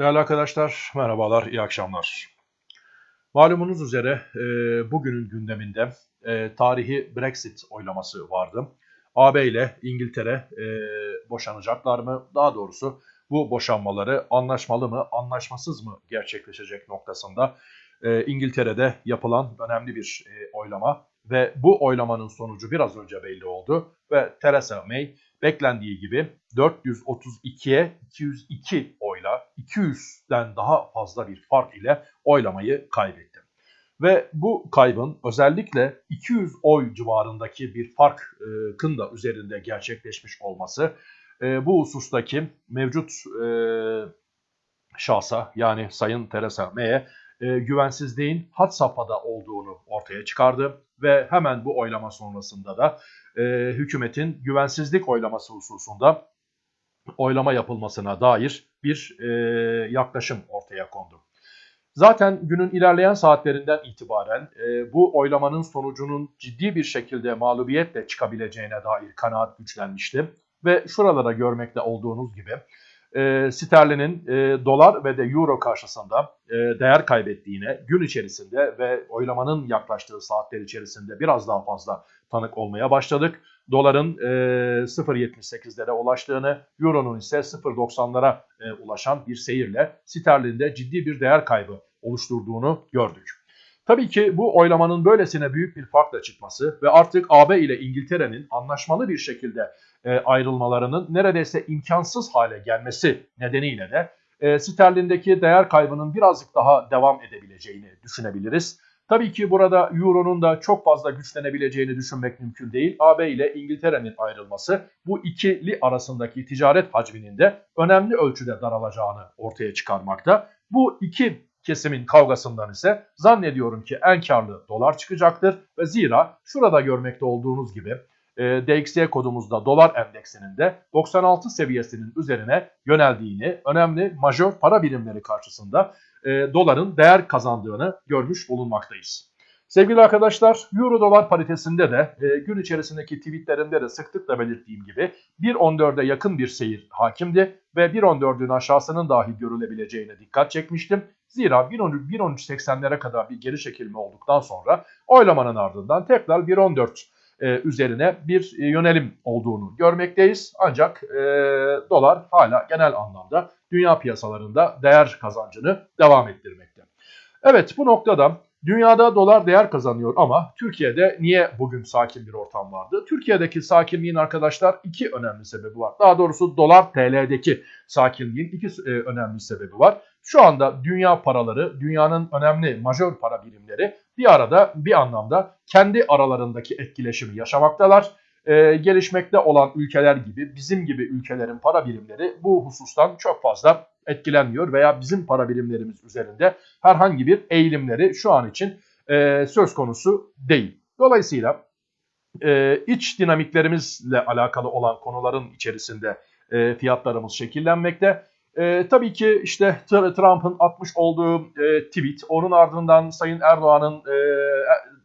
Değerli arkadaşlar, merhabalar, iyi akşamlar. Malumunuz üzere e, bugünün gündeminde e, tarihi Brexit oylaması vardı. AB ile İngiltere e, boşanacaklar mı? Daha doğrusu bu boşanmaları anlaşmalı mı, anlaşmasız mı gerçekleşecek noktasında e, İngiltere'de yapılan önemli bir e, oylama ve bu oylamanın sonucu biraz önce belli oldu ve Theresa May beklendiği gibi 432'ye 202 oyla 200'den daha fazla bir fark ile oylamayı kaybetti. Ve bu kaybın özellikle 200 oy civarındaki bir farkın da üzerinde gerçekleşmiş olması e, bu husustaki mevcut e, şahsa yani Sayın Theresa May'e e, güvensizliğin hat safhada olduğunu ortaya çıkardı ve hemen bu oylama sonrasında da e, hükümetin güvensizlik oylaması hususunda oylama yapılmasına dair bir e, yaklaşım ortaya kondu. Zaten günün ilerleyen saatlerinden itibaren e, bu oylamanın sonucunun ciddi bir şekilde mağlubiyetle çıkabileceğine dair kanaat güçlenmişti. Ve şuralara görmekte olduğunuz gibi e, sterlinin e, dolar ve de euro karşısında e, değer kaybettiğine gün içerisinde ve oylamanın yaklaştığı saatler içerisinde biraz daha fazla tanık olmaya başladık. Doların e, 0.78'lere ulaştığını, euronun ise 0.90'lara e, ulaşan bir seyirle sterlinde ciddi bir değer kaybı oluşturduğunu gördük. Tabii ki bu oylamanın böylesine büyük bir farkla çıkması ve artık AB ile İngiltere'nin anlaşmalı bir şekilde e, ayrılmalarının neredeyse imkansız hale gelmesi nedeniyle de e, sterlindeki değer kaybının birazcık daha devam edebileceğini düşünebiliriz. Tabii ki burada Euro'nun da çok fazla güçlenebileceğini düşünmek mümkün değil. AB ile İngiltere'nin ayrılması bu ikili arasındaki ticaret hacminin de önemli ölçüde daralacağını ortaya çıkarmakta. Bu iki kesimin kavgasından ise zannediyorum ki en karlı dolar çıkacaktır. Ve zira şurada görmekte olduğunuz gibi e, DXY kodumuzda dolar endeksinin de 96 seviyesinin üzerine yöneldiğini, önemli majör para birimleri karşısında e, doların değer kazandığını görmüş bulunmaktayız. Sevgili arkadaşlar, Euro dolar paritesinde de e, gün içerisindeki tweetlerimde de sıklıkla belirttiğim gibi 1.14'e yakın bir seyir hakimdi ve 1.14'ün aşağısının dahi görülebileceğine dikkat çekmiştim. Zira 1.13.80'lere kadar bir geri çekilme olduktan sonra oylamanın ardından tekrar 1.14 e, üzerine bir e, yönelim olduğunu görmekteyiz. Ancak e, dolar hala genel anlamda dünya piyasalarında değer kazancını devam ettirmekte. Evet bu noktada dünyada dolar değer kazanıyor ama Türkiye'de niye bugün sakin bir ortam vardı? Türkiye'deki sakinliğin arkadaşlar iki önemli sebebi var. Daha doğrusu dolar TL'deki sakinliğin iki e, önemli sebebi var. Şu anda dünya paraları, dünyanın önemli majör para birimleri bir arada bir anlamda kendi aralarındaki etkileşimi yaşamaktalar. Ee, gelişmekte olan ülkeler gibi bizim gibi ülkelerin para birimleri bu husustan çok fazla etkilenmiyor veya bizim para birimlerimiz üzerinde herhangi bir eğilimleri şu an için e, söz konusu değil. Dolayısıyla e, iç dinamiklerimizle alakalı olan konuların içerisinde e, fiyatlarımız şekillenmekte. E, tabii ki işte Trump'ın atmış olduğu e, tweet, onun ardından Sayın Erdoğan'ın e,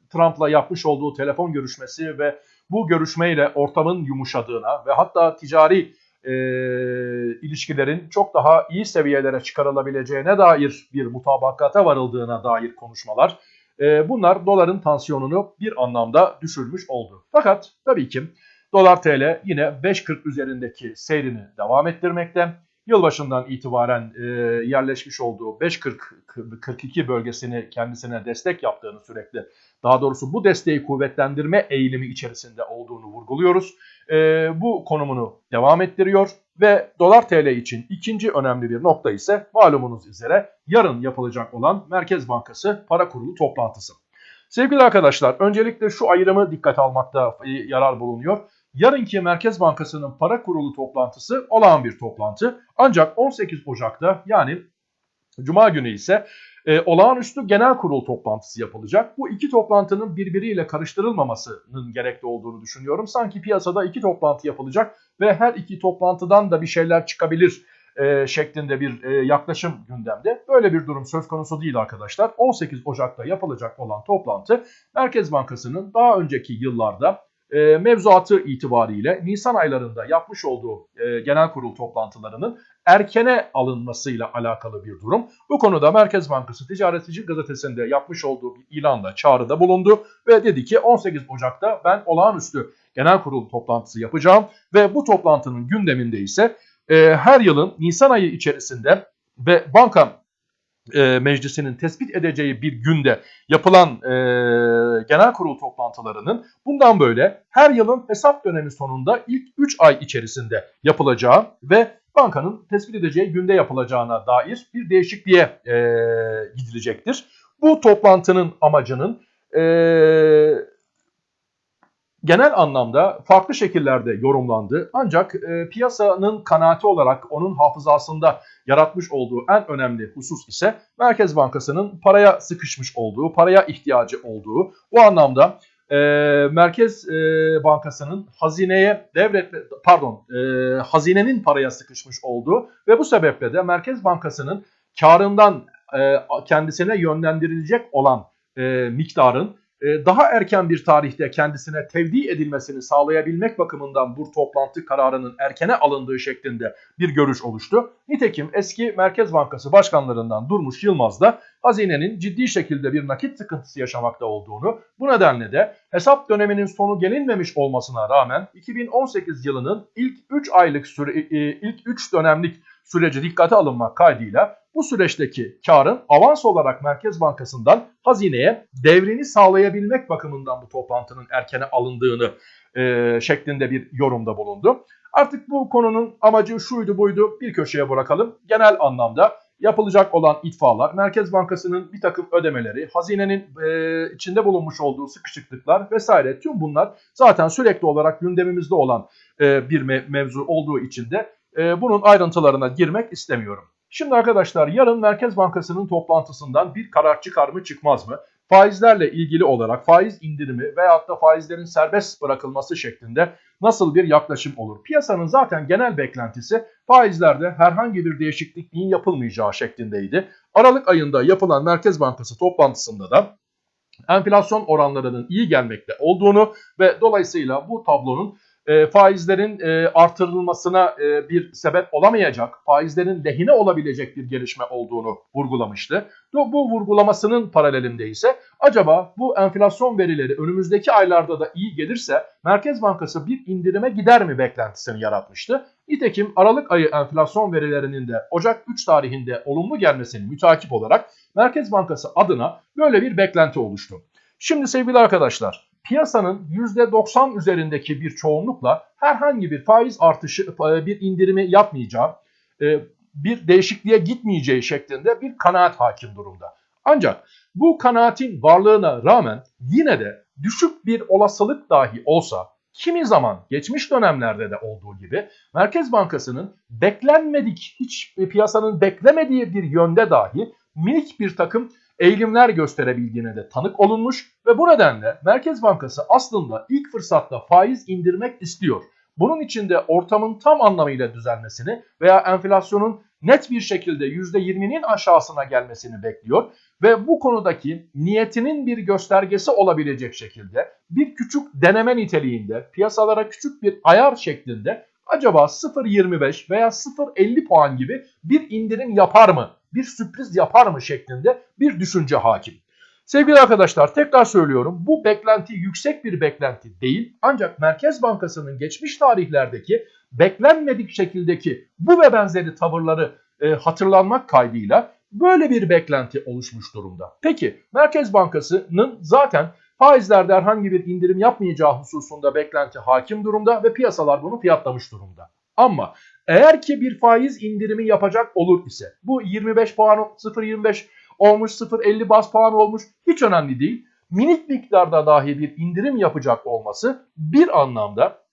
Trump'la yapmış olduğu telefon görüşmesi ve bu görüşmeyle ortamın yumuşadığına ve hatta ticari e, ilişkilerin çok daha iyi seviyelere çıkarılabileceğine dair bir mutabakata varıldığına dair konuşmalar. E, bunlar doların tansiyonunu bir anlamda düşürmüş oldu. Fakat tabii ki dolar TL yine 5.40 üzerindeki seyrini devam ettirmekte yılbaşından itibaren e, yerleşmiş olduğu 5.42 bölgesini kendisine destek yaptığını sürekli daha doğrusu bu desteği kuvvetlendirme eğilimi içerisinde olduğunu vurguluyoruz. E, bu konumunu devam ettiriyor ve dolar TL için ikinci önemli bir nokta ise malumunuz üzere yarın yapılacak olan Merkez Bankası para kurulu toplantısı. Sevgili arkadaşlar öncelikle şu ayrımı dikkat almakta yarar bulunuyor. Yarınki Merkez Bankası'nın para kurulu toplantısı olağan bir toplantı. Ancak 18 Ocak'ta yani Cuma günü ise e, olağanüstü genel kurul toplantısı yapılacak. Bu iki toplantının birbiriyle karıştırılmamasının gerekli olduğunu düşünüyorum. Sanki piyasada iki toplantı yapılacak ve her iki toplantıdan da bir şeyler çıkabilir e, şeklinde bir e, yaklaşım gündemde. Böyle bir durum söz konusu değil arkadaşlar. 18 Ocak'ta yapılacak olan toplantı Merkez Bankası'nın daha önceki yıllarda e, mevzuatı itibariyle Nisan aylarında yapmış olduğu e, genel kurul toplantılarının erkene alınmasıyla alakalı bir durum. Bu konuda Merkez Bankası Ticaretçi Gazetesi'nde yapmış olduğu bir ilanla çağrıda bulundu ve dedi ki 18 Ocak'ta ben olağanüstü genel kurul toplantısı yapacağım ve bu toplantının gündeminde ise e, her yılın Nisan ayı içerisinde ve banka e, meclisinin tespit edeceği bir günde yapılan e, genel kurul toplantılarının bundan böyle her yılın hesap dönemi sonunda ilk 3 ay içerisinde yapılacağı ve bankanın tespit edeceği günde yapılacağına dair bir değişikliğe e, gidilecektir. Bu toplantının amacının e, genel anlamda farklı şekillerde yorumlandı. Ancak e, piyasanın kanaati olarak onun hafızasında yaratmış olduğu en önemli husus ise Merkez Bankası'nın paraya sıkışmış olduğu, paraya ihtiyacı olduğu. Bu anlamda e, Merkez e, Bankası'nın hazineye devretme, pardon, e, hazinenin paraya sıkışmış olduğu ve bu sebeple de Merkez Bankası'nın karından e, kendisine yönlendirilecek olan e, miktarın daha erken bir tarihte kendisine tevdi edilmesini sağlayabilmek bakımından bu toplantı kararının erkene alındığı şeklinde bir görüş oluştu. Nitekim eski Merkez Bankası başkanlarından Durmuş Yılmaz da hazinenin ciddi şekilde bir nakit sıkıntısı yaşamakta olduğunu, bu nedenle de hesap döneminin sonu gelinmemiş olmasına rağmen 2018 yılının ilk 3 aylık süre, e, e, ilk 3 dönemlik süreci dikkate alınmak kaydıyla bu süreçteki karın avans olarak Merkez Bankası'ndan hazineye devrini sağlayabilmek bakımından bu toplantının erkene alındığını e, şeklinde bir yorumda bulundu. Artık bu konunun amacı şuydu buydu bir köşeye bırakalım. Genel anlamda yapılacak olan itfalar, Merkez Bankası'nın bir takım ödemeleri, hazinenin e, içinde bulunmuş olduğu sıkışıklıklar vesaire tüm bunlar zaten sürekli olarak gündemimizde olan e, bir me mevzu olduğu için de e, bunun ayrıntılarına girmek istemiyorum. Şimdi arkadaşlar yarın Merkez Bankası'nın toplantısından bir karar çıkar mı çıkmaz mı? Faizlerle ilgili olarak faiz indirimi veyahut da faizlerin serbest bırakılması şeklinde nasıl bir yaklaşım olur? Piyasanın zaten genel beklentisi faizlerde herhangi bir değişikliğin yapılmayacağı şeklindeydi. Aralık ayında yapılan Merkez Bankası toplantısında da enflasyon oranlarının iyi gelmekte olduğunu ve dolayısıyla bu tablonun e, faizlerin e, artırılmasına e, bir sebep olamayacak, faizlerin lehine olabilecek bir gelişme olduğunu vurgulamıştı. Bu, vurgulamasının paralelinde ise acaba bu enflasyon verileri önümüzdeki aylarda da iyi gelirse Merkez Bankası bir indirime gider mi beklentisini yaratmıştı. Nitekim Aralık ayı enflasyon verilerinin de Ocak 3 tarihinde olumlu gelmesini mütakip olarak Merkez Bankası adına böyle bir beklenti oluştu. Şimdi sevgili arkadaşlar piyasanın %90 üzerindeki bir çoğunlukla herhangi bir faiz artışı, e, bir indirimi yapmayacağı, e, bir değişikliğe gitmeyeceği şeklinde bir kanaat hakim durumda. Ancak bu kanaatin varlığına rağmen yine de düşük bir olasılık dahi olsa kimi zaman geçmiş dönemlerde de olduğu gibi Merkez Bankası'nın beklenmedik hiç piyasanın beklemediği bir yönde dahi minik bir takım eğilimler gösterebildiğine de tanık olunmuş ve bu nedenle Merkez Bankası aslında ilk fırsatta faiz indirmek istiyor. Bunun için de ortamın tam anlamıyla düzelmesini veya enflasyonun net bir şekilde %20'nin aşağısına gelmesini bekliyor ve bu konudaki niyetinin bir göstergesi olabilecek şekilde bir küçük deneme niteliğinde piyasalara küçük bir ayar şeklinde acaba 0.25 veya 0.50 puan gibi bir indirim yapar mı bir sürpriz yapar mı şeklinde bir düşünce hakim. Sevgili arkadaşlar tekrar söylüyorum bu beklenti yüksek bir beklenti değil ancak Merkez Bankası'nın geçmiş tarihlerdeki beklenmedik şekildeki bu ve benzeri tavırları e, hatırlanmak kaydıyla böyle bir beklenti oluşmuş durumda. Peki Merkez Bankası'nın zaten faizlerde herhangi bir indirim yapmayacağı hususunda beklenti hakim durumda ve piyasalar bunu fiyatlamış durumda. Ama eğer ki bir faiz indirimi yapacak olur ise bu 25 puan 0.25 olmuş 0.50 bas puan olmuş hiç önemli değil. Minik miktarda dahi bir indirim yapacak olması bir anlamda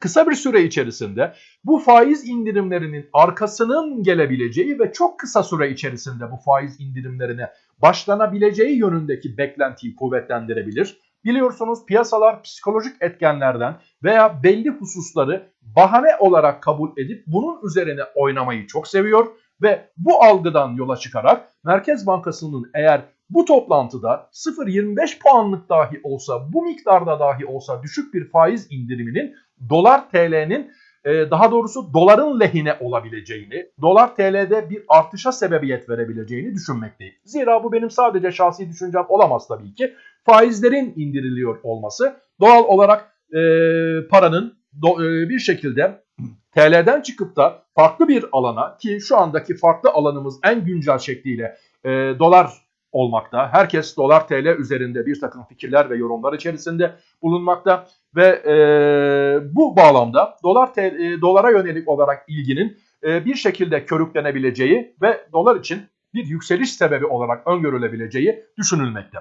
kısa bir süre içerisinde bu faiz indirimlerinin arkasının gelebileceği ve çok kısa süre içerisinde bu faiz indirimlerine başlanabileceği yönündeki beklentiyi kuvvetlendirebilir. Biliyorsunuz piyasalar psikolojik etkenlerden veya belli hususları bahane olarak kabul edip bunun üzerine oynamayı çok seviyor ve bu algıdan yola çıkarak Merkez Bankası'nın eğer bu toplantıda 0.25 puanlık dahi olsa bu miktarda dahi olsa düşük bir faiz indiriminin dolar TL'nin e, daha doğrusu doların lehine olabileceğini, dolar TL'de bir artışa sebebiyet verebileceğini düşünmekteyim. Zira bu benim sadece şahsi düşüncem olamaz tabii ki. Faizlerin indiriliyor olması doğal olarak e, paranın do, e, bir şekilde TL'den çıkıp da farklı bir alana ki şu andaki farklı alanımız en güncel şekliyle e, dolar olmakta. Herkes dolar TL üzerinde bir takım fikirler ve yorumlar içerisinde bulunmakta ve e, bu bağlamda dolar TL, e, dolara yönelik olarak ilginin e, bir şekilde körüklenebileceği ve dolar için bir yükseliş sebebi olarak öngörülebileceği düşünülmekte.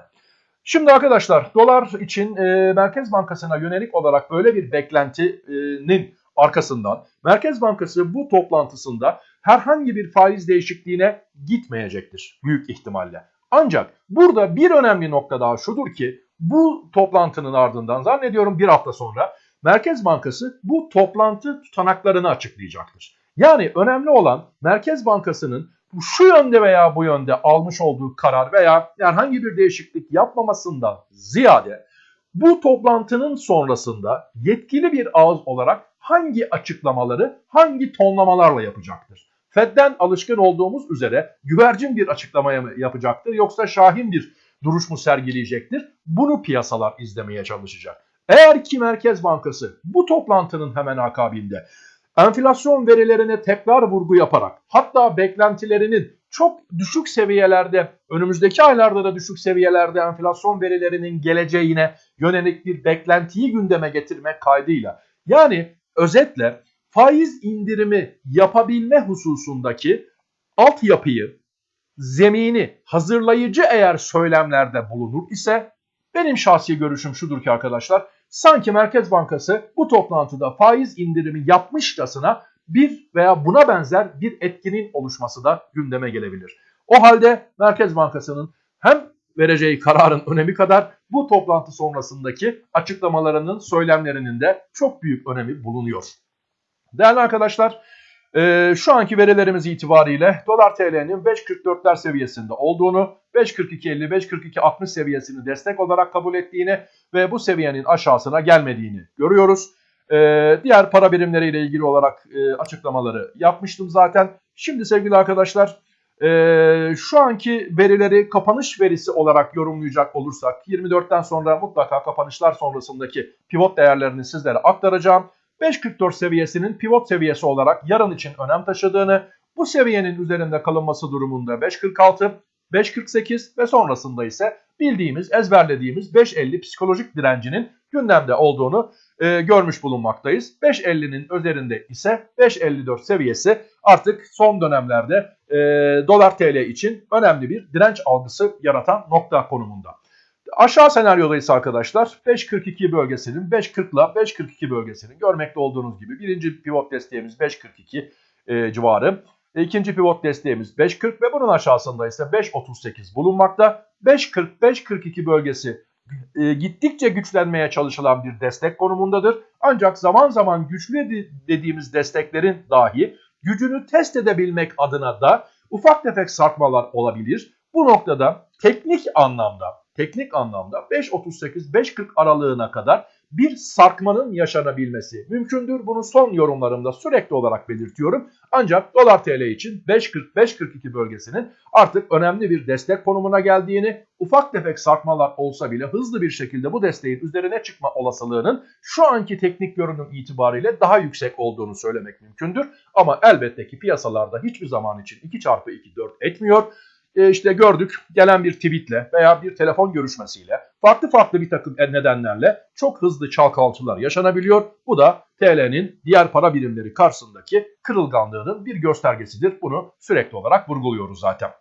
Şimdi arkadaşlar dolar için e, Merkez Bankası'na yönelik olarak böyle bir beklentinin arkasından Merkez Bankası bu toplantısında herhangi bir faiz değişikliğine gitmeyecektir büyük ihtimalle. Ancak burada bir önemli nokta daha şudur ki bu toplantının ardından zannediyorum bir hafta sonra Merkez Bankası bu toplantı tutanaklarını açıklayacaktır. Yani önemli olan Merkez Bankası'nın şu yönde veya bu yönde almış olduğu karar veya herhangi bir değişiklik yapmamasından ziyade bu toplantının sonrasında yetkili bir ağız olarak hangi açıklamaları hangi tonlamalarla yapacaktır? Fed'den alışkın olduğumuz üzere güvercin bir açıklamaya mı yapacaktır yoksa şahin bir duruş mu sergileyecektir? Bunu piyasalar izlemeye çalışacak. Eğer ki Merkez Bankası bu toplantının hemen akabinde enflasyon verilerine tekrar vurgu yaparak hatta beklentilerinin çok düşük seviyelerde önümüzdeki aylarda da düşük seviyelerde enflasyon verilerinin geleceğine yönelik bir beklentiyi gündeme getirmek kaydıyla yani özetle faiz indirimi yapabilme hususundaki altyapıyı, zemini hazırlayıcı eğer söylemlerde bulunur ise benim şahsi görüşüm şudur ki arkadaşlar sanki Merkez Bankası bu toplantıda faiz indirimi yapmışçasına bir veya buna benzer bir etkinin oluşması da gündeme gelebilir. O halde Merkez Bankası'nın hem vereceği kararın önemi kadar bu toplantı sonrasındaki açıklamalarının söylemlerinin de çok büyük önemi bulunuyor. Değerli arkadaşlar e, şu anki verilerimiz itibariyle dolar TL'nin 5.44'ler seviyesinde olduğunu, 5.42.50, 5.42.60 seviyesini destek olarak kabul ettiğini ve bu seviyenin aşağısına gelmediğini görüyoruz. E, diğer para birimleriyle ilgili olarak e, açıklamaları yapmıştım zaten. Şimdi sevgili arkadaşlar e, şu anki verileri kapanış verisi olarak yorumlayacak olursak 24'ten sonra mutlaka kapanışlar sonrasındaki pivot değerlerini sizlere aktaracağım. 5.44 seviyesinin pivot seviyesi olarak yarın için önem taşıdığını, bu seviyenin üzerinde kalınması durumunda 5.46, 5.48 ve sonrasında ise bildiğimiz, ezberlediğimiz 5.50 psikolojik direncinin gündemde olduğunu e, görmüş bulunmaktayız. 5.50'nin üzerinde ise 5.54 seviyesi artık son dönemlerde e, dolar TL için önemli bir direnç algısı yaratan nokta konumunda. Aşağı senaryoda ise arkadaşlar 5.42 bölgesinin 5.40 ile 5.42 bölgesinin görmekte olduğunuz gibi birinci pivot desteğimiz 5.42 e, civarı. İkinci pivot desteğimiz 5.40 ve bunun aşağısında ise 5.38 bulunmakta. 5.40-5.42 bölgesi e, gittikçe güçlenmeye çalışılan bir destek konumundadır. Ancak zaman zaman güçlü dediğimiz desteklerin dahi gücünü test edebilmek adına da ufak tefek sarkmalar olabilir. Bu noktada teknik anlamda teknik anlamda 5.38-5.40 aralığına kadar bir sarkmanın yaşanabilmesi mümkündür. Bunu son yorumlarımda sürekli olarak belirtiyorum. Ancak dolar TL için 5.40-5.42 bölgesinin artık önemli bir destek konumuna geldiğini, ufak tefek sarkmalar olsa bile hızlı bir şekilde bu desteğin üzerine çıkma olasılığının şu anki teknik görünüm itibariyle daha yüksek olduğunu söylemek mümkündür. Ama elbette ki piyasalarda hiçbir zaman için 2 çarpı 2 4 etmiyor e, işte gördük gelen bir tweetle veya bir telefon görüşmesiyle farklı farklı bir takım nedenlerle çok hızlı çalkantılar yaşanabiliyor. Bu da TL'nin diğer para birimleri karşısındaki kırılganlığının bir göstergesidir. Bunu sürekli olarak vurguluyoruz zaten.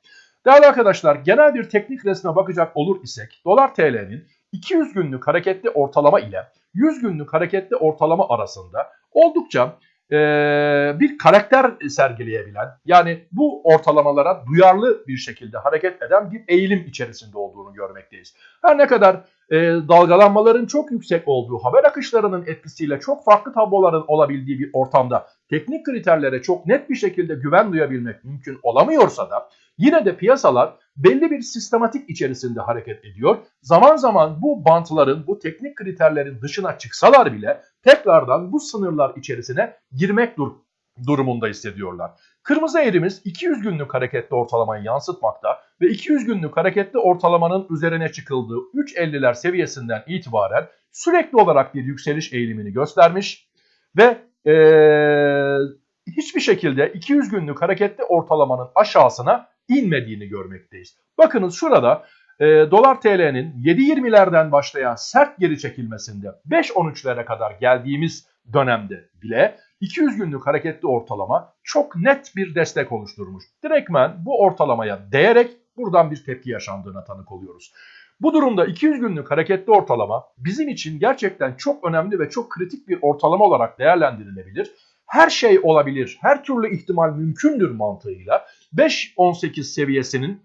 Değerli arkadaşlar genel bir teknik resme bakacak olur isek dolar TL'nin 200 günlük hareketli ortalama ile 100 günlük hareketli ortalama arasında oldukça e, bir karakter sergileyebilen yani bu ortalamalara duyarlı bir şekilde hareket eden bir eğilim içerisinde olduğunu görmekteyiz. Her ne kadar e, dalgalanmaların çok yüksek olduğu, haber akışlarının etkisiyle çok farklı tabloların olabildiği bir ortamda teknik kriterlere çok net bir şekilde güven duyabilmek mümkün olamıyorsa da yine de piyasalar belli bir sistematik içerisinde hareket ediyor. Zaman zaman bu bantların, bu teknik kriterlerin dışına çıksalar bile tekrardan bu sınırlar içerisine girmek dur durumunda hissediyorlar. Kırmızı eğrimiz 200 günlük hareketli ortalamayı yansıtmakta ve 200 günlük hareketli ortalamanın üzerine çıkıldığı 3.50'ler seviyesinden itibaren sürekli olarak bir yükseliş eğilimini göstermiş ve ee, hiçbir şekilde 200 günlük hareketli ortalamanın aşağısına inmediğini görmekteyiz. Bakınız şurada e, dolar TL'nin 7.20'lerden başlayan sert geri çekilmesinde 5.13'lere kadar geldiğimiz dönemde bile 200 günlük hareketli ortalama çok net bir destek oluşturmuş. Direktmen bu ortalamaya değerek buradan bir tepki yaşandığına tanık oluyoruz. Bu durumda 200 günlük hareketli ortalama bizim için gerçekten çok önemli ve çok kritik bir ortalama olarak değerlendirilebilir. Her şey olabilir, her türlü ihtimal mümkündür mantığıyla 5.18 seviyesinin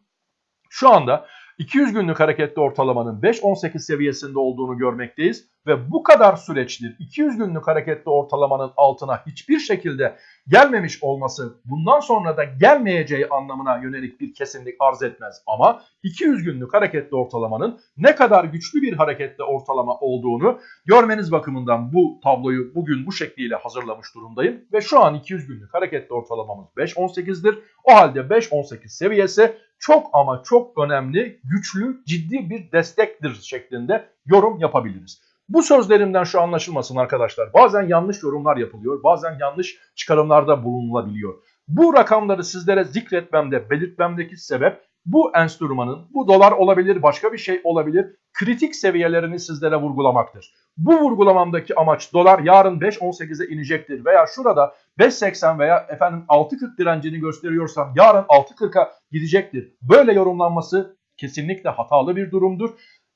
şu anda 200 günlük hareketli ortalamanın 5.18 seviyesinde olduğunu görmekteyiz ve bu kadar süreçtir 200 günlük hareketli ortalamanın altına hiçbir şekilde gelmemiş olması bundan sonra da gelmeyeceği anlamına yönelik bir kesinlik arz etmez. Ama 200 günlük hareketli ortalamanın ne kadar güçlü bir hareketli ortalama olduğunu görmeniz bakımından bu tabloyu bugün bu şekliyle hazırlamış durumdayım. Ve şu an 200 günlük hareketli ortalamamız 5.18'dir. O halde 5.18 seviyesi çok ama çok önemli, güçlü, ciddi bir destektir şeklinde yorum yapabiliriz. Bu sözlerimden şu anlaşılmasın arkadaşlar. Bazen yanlış yorumlar yapılıyor, bazen yanlış çıkarımlarda bulunulabiliyor. Bu rakamları sizlere zikretmemde, belirtmemdeki sebep bu enstrümanın, bu dolar olabilir, başka bir şey olabilir, kritik seviyelerini sizlere vurgulamaktır. Bu vurgulamamdaki amaç dolar yarın 5.18'e inecektir veya şurada 5.80 veya efendim 6.40 direncini gösteriyorsam yarın 6.40'a gidecektir. Böyle yorumlanması kesinlikle hatalı bir durumdur.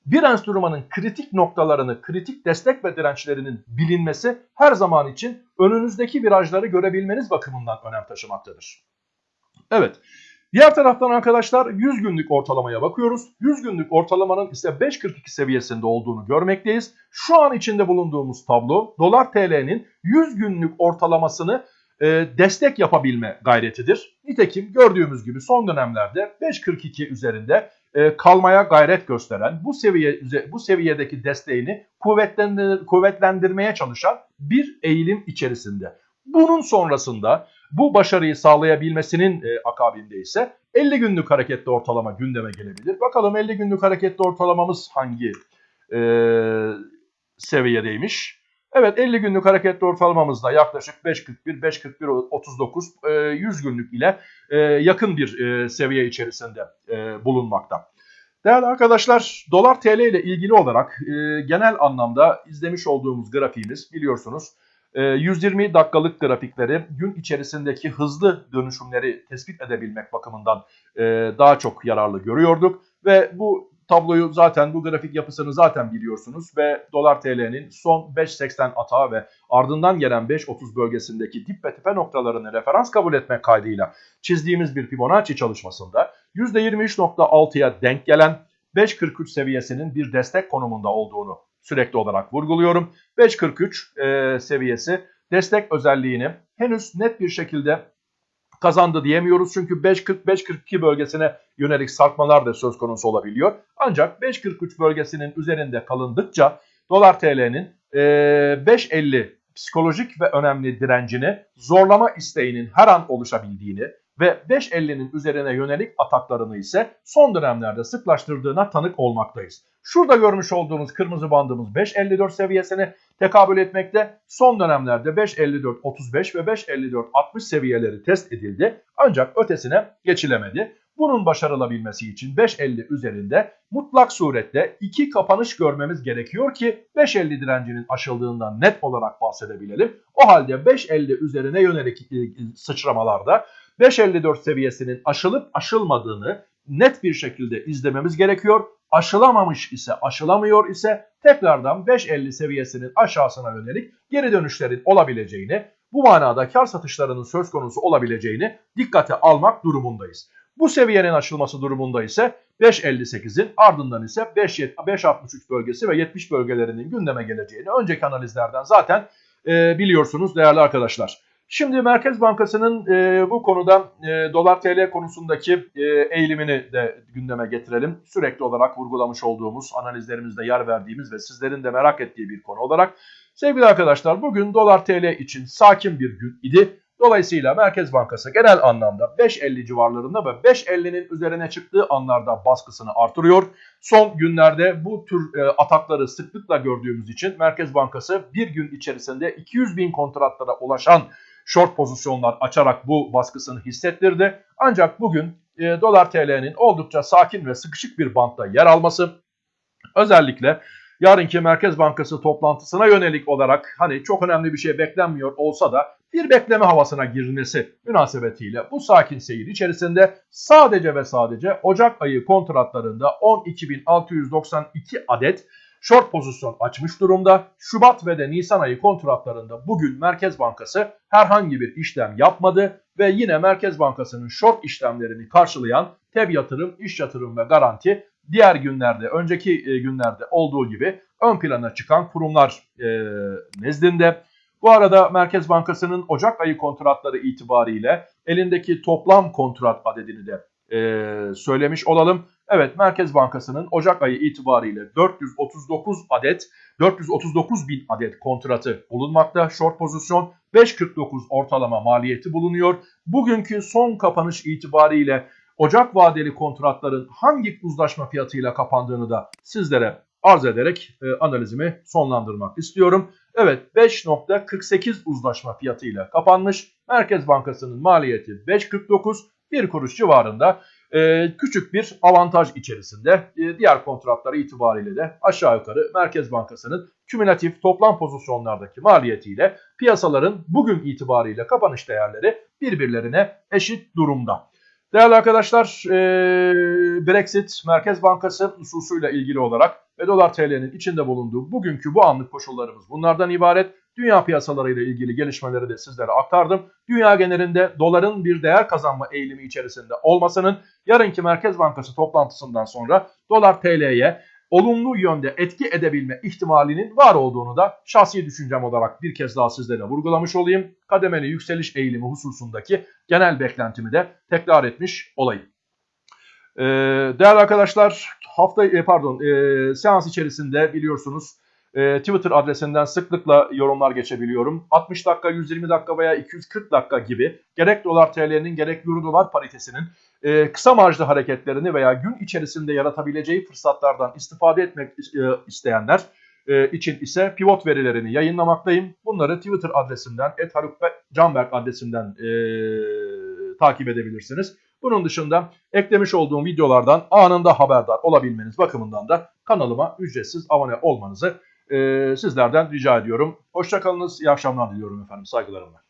Bir enstrümanın kritik noktalarını, kritik destek ve dirençlerinin bilinmesi her zaman için önünüzdeki virajları görebilmeniz bakımından önem taşımaktadır. Evet. Diğer taraftan arkadaşlar 100 günlük ortalamaya bakıyoruz. 100 günlük ortalamanın ise 5.42 seviyesinde olduğunu görmekteyiz. Şu an içinde bulunduğumuz tablo dolar TL'nin 100 günlük ortalamasını e, destek yapabilme gayretidir. Nitekim gördüğümüz gibi son dönemlerde 5.42 üzerinde e, kalmaya gayret gösteren, bu seviye bu seviyedeki desteğini kuvvetlendir, kuvvetlendirmeye çalışan bir eğilim içerisinde. Bunun sonrasında bu başarıyı sağlayabilmesinin e, akabinde ise 50 günlük hareketli ortalama gündeme gelebilir. Bakalım 50 günlük hareketli ortalamamız hangi e, seviyedeymiş? Evet 50 günlük hareketli ortalamamızda yaklaşık 5.41, 5.41, 39, 100 günlük ile e, yakın bir e, seviye içerisinde e, bulunmakta. Değerli arkadaşlar dolar TL ile ilgili olarak genel anlamda izlemiş olduğumuz grafiğimiz biliyorsunuz 120 ee, dakikalık grafikleri gün içerisindeki hızlı dönüşümleri tespit edebilmek bakımından daha çok yararlı görüyorduk. Ve bu tabloyu zaten bu grafik yapısını zaten biliyorsunuz ve dolar TL'nin son 5.80 atağı ve ardından gelen 5.30 bölgesindeki dip ve tepe noktalarını referans kabul etmek kaydıyla çizdiğimiz bir Fibonacci çalışmasında %23.6'ya denk gelen 5.43 seviyesinin bir destek konumunda olduğunu sürekli olarak vurguluyorum. 5.43 e, seviyesi destek özelliğini henüz net bir şekilde kazandı diyemiyoruz. Çünkü 5.40-5.42 bölgesine yönelik sarkmalar da söz konusu olabiliyor. Ancak 5.43 bölgesinin üzerinde kalındıkça dolar TL'nin e, 5.50 psikolojik ve önemli direncini zorlama isteğinin her an oluşabildiğini ve 5.50'nin üzerine yönelik ataklarını ise son dönemlerde sıklaştırdığına tanık olmaktayız. Şurada görmüş olduğunuz kırmızı bandımız 5.54 seviyesine tekabül etmekte. Son dönemlerde 5.54-35 ve 5.54-60 seviyeleri test edildi ancak ötesine geçilemedi. Bunun başarılabilmesi için 5.50 üzerinde mutlak surette iki kapanış görmemiz gerekiyor ki 5.50 direncinin aşıldığından net olarak bahsedebilelim. O halde 5.50 üzerine yönelik e, sıçramalarda 5.54 seviyesinin aşılıp aşılmadığını net bir şekilde izlememiz gerekiyor. Aşılamamış ise aşılamıyor ise tekrardan 5.50 seviyesinin aşağısına yönelik geri dönüşlerin olabileceğini bu manada kar satışlarının söz konusu olabileceğini dikkate almak durumundayız. Bu seviyenin aşılması durumunda ise 5.58'in ardından ise 5.63 bölgesi ve 70 bölgelerinin gündeme geleceğini önceki analizlerden zaten e, biliyorsunuz değerli arkadaşlar. Şimdi Merkez Bankası'nın e, bu konuda e, dolar TL konusundaki e, eğilimini de gündeme getirelim. Sürekli olarak vurgulamış olduğumuz, analizlerimizde yer verdiğimiz ve sizlerin de merak ettiği bir konu olarak. Sevgili arkadaşlar bugün dolar TL için sakin bir gün idi. Dolayısıyla Merkez Bankası genel anlamda 5.50 civarlarında ve 5.50'nin üzerine çıktığı anlarda baskısını artırıyor. Son günlerde bu tür e, atakları sıklıkla gördüğümüz için Merkez Bankası bir gün içerisinde 200 bin kontratlara ulaşan short pozisyonlar açarak bu baskısını hissettirdi. Ancak bugün e, dolar TL'nin oldukça sakin ve sıkışık bir bantta yer alması özellikle yarınki Merkez Bankası toplantısına yönelik olarak hani çok önemli bir şey beklenmiyor olsa da bir bekleme havasına girilmesi münasebetiyle bu sakin seyir içerisinde sadece ve sadece Ocak ayı kontratlarında 12.692 adet short pozisyon açmış durumda. Şubat ve de Nisan ayı kontratlarında bugün Merkez Bankası herhangi bir işlem yapmadı ve yine Merkez Bankası'nın short işlemlerini karşılayan TEB yatırım, iş yatırım ve garanti diğer günlerde, önceki e, günlerde olduğu gibi ön plana çıkan kurumlar e, nezdinde. Bu arada Merkez Bankası'nın Ocak ayı kontratları itibariyle elindeki toplam kontrat adedini de e, söylemiş olalım. Evet Merkez Bankası'nın Ocak ayı itibariyle 439 adet 439 bin adet kontratı bulunmakta. Short pozisyon 5.49 ortalama maliyeti bulunuyor. Bugünkü son kapanış itibariyle Ocak vadeli kontratların hangi uzlaşma fiyatıyla kapandığını da sizlere arz ederek e, analizimi sonlandırmak istiyorum. Evet 5.48 uzlaşma fiyatıyla kapanmış. Merkez Bankası'nın maliyeti 5.49 bir kuruş civarında e, küçük bir avantaj içerisinde. E, diğer kontratlar itibariyle de aşağı yukarı Merkez Bankası'nın kümülatif toplam pozisyonlardaki maliyetiyle piyasaların bugün itibariyle kapanış değerleri birbirlerine eşit durumda. Değerli arkadaşlar e, Brexit Merkez Bankası hususuyla ilgili olarak ve dolar TL'nin içinde bulunduğu bugünkü bu anlık koşullarımız bunlardan ibaret. Dünya piyasalarıyla ilgili gelişmeleri de sizlere aktardım. Dünya genelinde doların bir değer kazanma eğilimi içerisinde olmasının yarınki Merkez Bankası toplantısından sonra dolar TL'ye olumlu yönde etki edebilme ihtimalinin var olduğunu da şahsi düşüncem olarak bir kez daha sizlere vurgulamış olayım. Kademeli yükseliş eğilimi hususundaki genel beklentimi de tekrar etmiş olayım. Ee, değerli arkadaşlar hafta e, pardon e, seans içerisinde biliyorsunuz e, Twitter adresinden sıklıkla yorumlar geçebiliyorum. 60 dakika, 120 dakika veya 240 dakika gibi gerek dolar TL'nin gerek euro dolar paritesinin e, kısa marjlı hareketlerini veya gün içerisinde yaratabileceği fırsatlardan istifade etmek e, isteyenler e, için ise pivot verilerini yayınlamaktayım. Bunları Twitter adresinden, Canberk adresinden e, takip edebilirsiniz. Bunun dışında eklemiş olduğum videolardan anında haberdar olabilmeniz bakımından da kanalıma ücretsiz abone olmanızı e, sizlerden rica ediyorum. Hoşçakalınız, iyi akşamlar diliyorum efendim, saygılarımla.